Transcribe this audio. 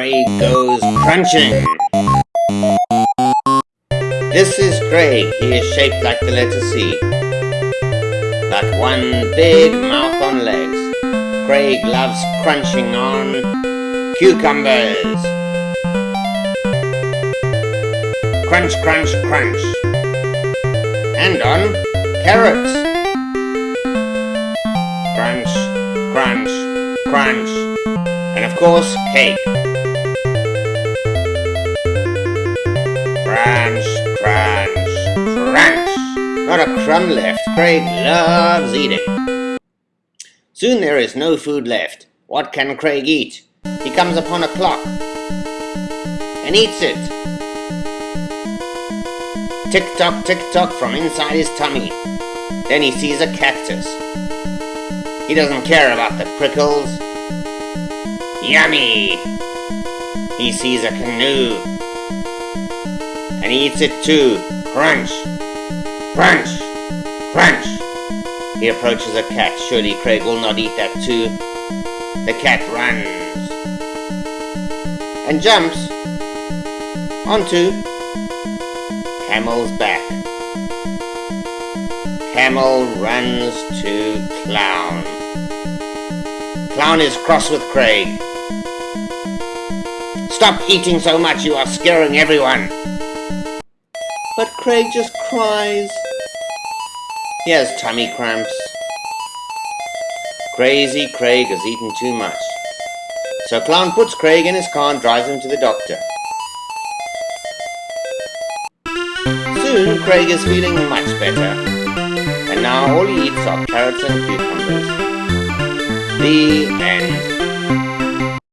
Craig goes crunching. This is Craig. He is shaped like the letter C. Got one big mouth on legs. Craig loves crunching on cucumbers. Crunch, crunch, crunch. And on carrots. Crunch, crunch, crunch. And of course, cake. Not a crumb left. Craig loves eating. Soon there is no food left. What can Craig eat? He comes upon a clock and eats it. Tick tock, tick tock from inside his tummy. Then he sees a cactus. He doesn't care about the prickles. Yummy! He sees a canoe. And he eats it too. Crunch! Crunch! Crunch! He approaches a cat. Surely Craig will not eat that too. The cat runs. And jumps onto Camel's back. Camel runs to Clown. Clown is cross with Craig. Stop eating so much, you are scaring everyone. But Craig just cries. He has tummy cramps. Crazy Craig has eaten too much. So Clown puts Craig in his car and drives him to the doctor. Soon Craig is feeling much better. And now all he eats are carrots and cucumbers. The end.